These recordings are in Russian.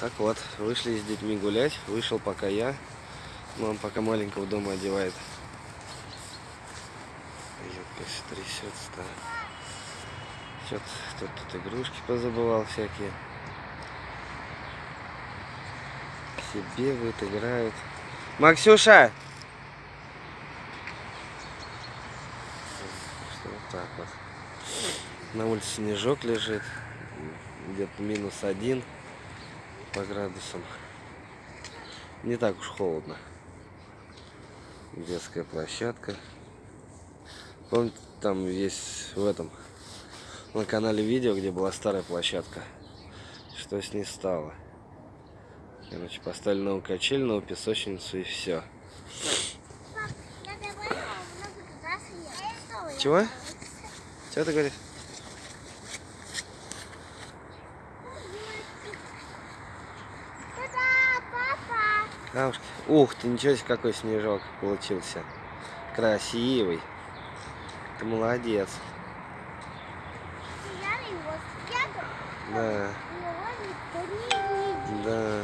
Так вот, вышли с детьми гулять. Вышел пока я. Мам пока маленького дома одевает. Юбка все трясется. Что-то тут, игрушки позабывал всякие. Все бегают, играют. Максюша! Что вот так вот. На улице снежок лежит. Где-то минус один по градусам. Не так уж холодно. Детская площадка. Помните, там есть в этом на канале видео, где была старая площадка. Что с ней стало? Короче, поставили новую качель, новую песочницу и все. Чего? Чего ты говоришь? Бабушка. Ух ты, ничего себе, какой снежок получился. Красивый. Ты молодец. Да. Да.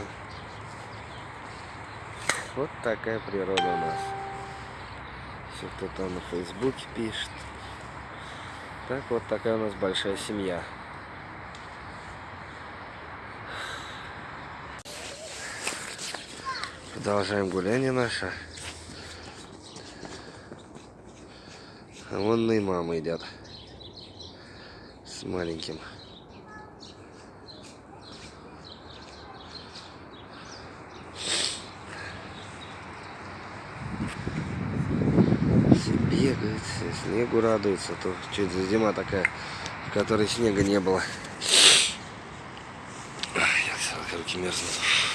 Вот такая природа у нас. Все кто там на фейсбуке пишет. Так вот такая у нас большая семья. Продолжаем гуляние наше. А вон и мама едят. С маленьким. Все бегают, все снегу радуются. То что это за зима такая, в которой снега не было. Я руки мерзнут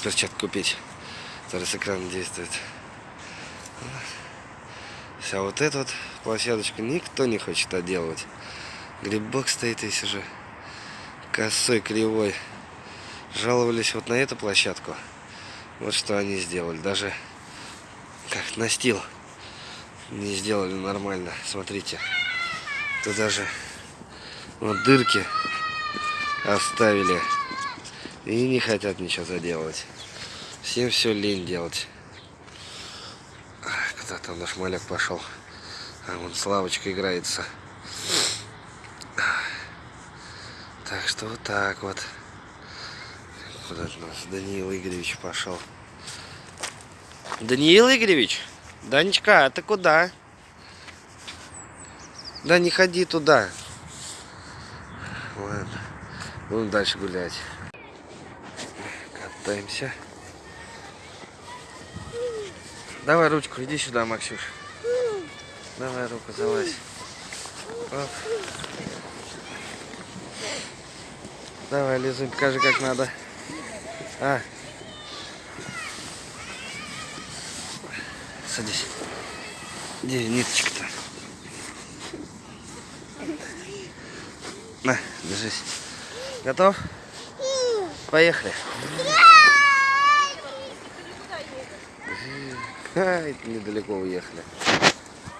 перчатку купить, с экрана действует. Вся вот эта вот площадочку никто не хочет отделывать. Грибок стоит весь уже косой, кривой. Жаловались вот на эту площадку. Вот что они сделали. Даже как настил не сделали нормально. Смотрите. Тут даже вот дырки оставили. И не хотят ничего заделывать. Всем все лень делать. Куда там наш маляк пошел? А вон Славочка играется. Так что вот так вот. Куда у нас Даниил Игоревич пошел? Даниил Игоревич? Данечка, а ты куда? Да не ходи туда. Ладно. Будем дальше гулять. Катаемся. Давай ручку, иди сюда, Максюш. Давай руку залазь. Оп. Давай, Лизунь, покажи, как надо. А. Садись. Где ниточка-то? На, держись. Готов? Поехали. Ай, недалеко уехали.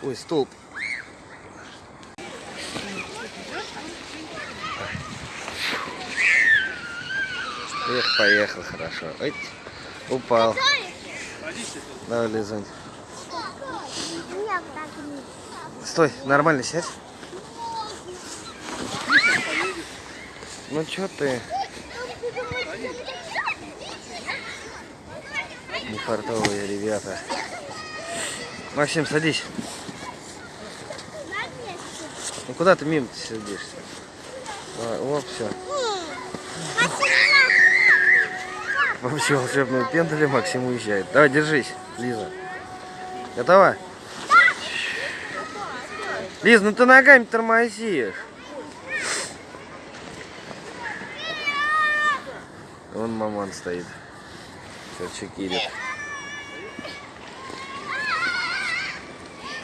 Ой, столб. Эх, поехал хорошо. Ой, упал. Давай, Лизунь. Стой, нормально сядь. Ну что ты? Нефартовые ребята. Максим, садись. Ну куда ты мимо -то сидишься? Давай, оп, все. Вообще волшебную пендали Максим уезжает. Давай, держись, Лиза. Готова? Лиз, ну ты ногами тормозишь. Вон маман стоит. Все чекирит.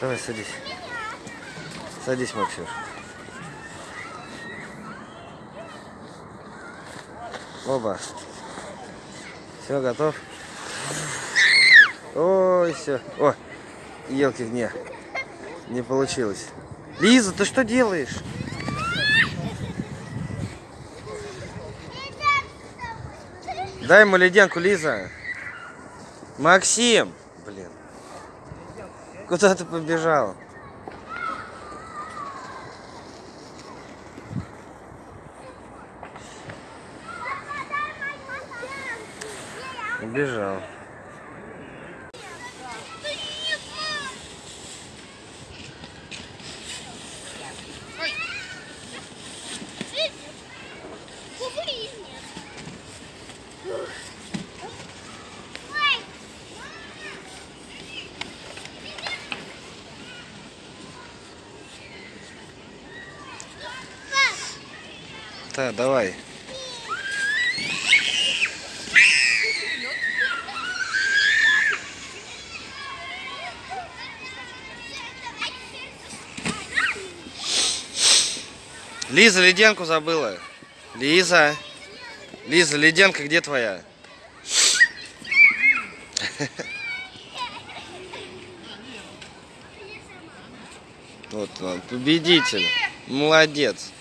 Давай, садись. Садись, Максюш. Оба. Все, готов? Ой, все. О, елки, не. Не получилось. Лиза, ты что делаешь? Дай ему леденку, Лиза. Максим! Блин. Куда ты побежал? Убежал. Так, давай. Лиза, леденку забыла. Лиза. Лиза, леденка где твоя? Вот он, победитель. Молодец.